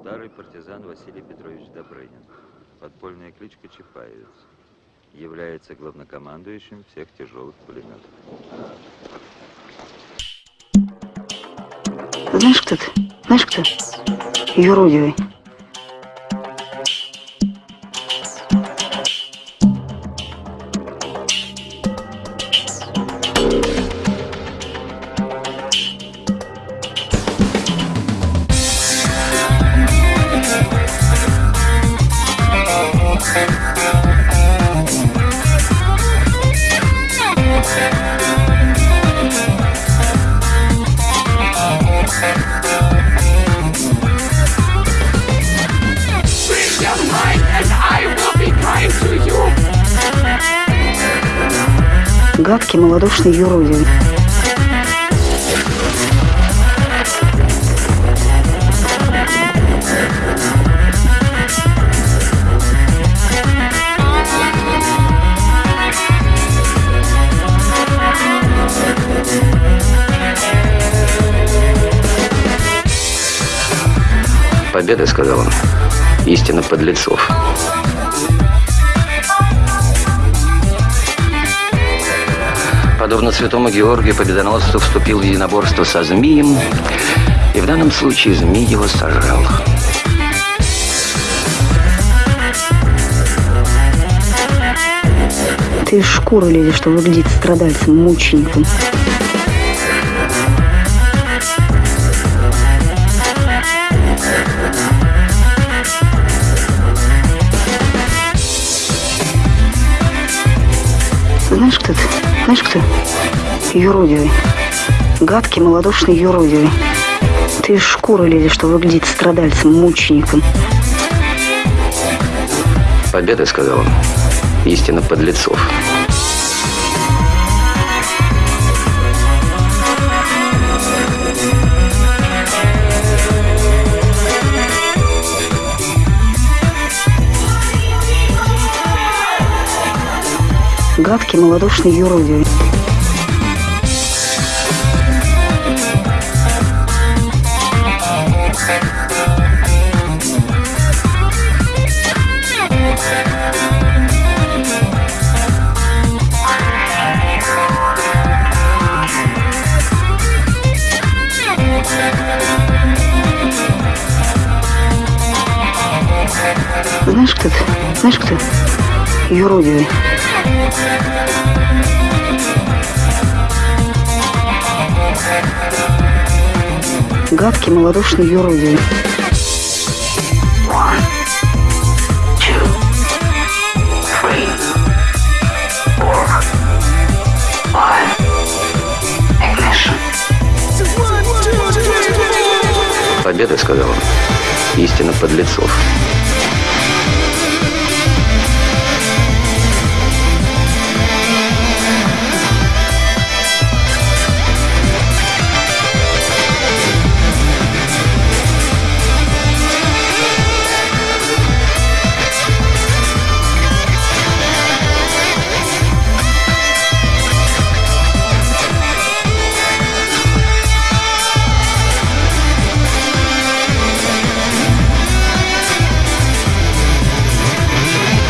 старый партизан Василий Петрович Добрынин. Подпольная кличка Чапаевец. Является главнокомандующим всех тяжелых пулеметов. Знаешь, кто ты? Знаешь, кто? Юродивый. Гадкий, малодушный юродивый. Победа, сказал он, истина подлецов. Подобно святому Георгию, победоносцу вступил в единоборство со змеем, и в данном случае змей его сожрал. Ты из шкуры лезешь, что выглядит страдальцем, мучеником. Знаешь, кто ты? Знаешь, кто? Юродивый. Гадкий, малодушный юродивый. Ты из шкуры лезешь, что выглядит страдальцем, мучеником. Победа, сказал он, истина подлецов. Гадкий, малодушный юродивый. Знаешь, кто? Знаешь, кто? Юродивый. Гадкий, малодушный юродивый. Победа, сказал он, истина подлецов.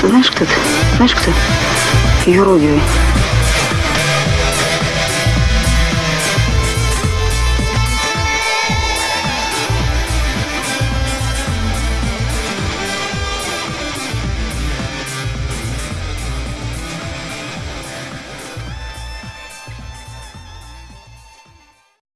Знаешь, кто ты? Знаешь, кто? Юродивый.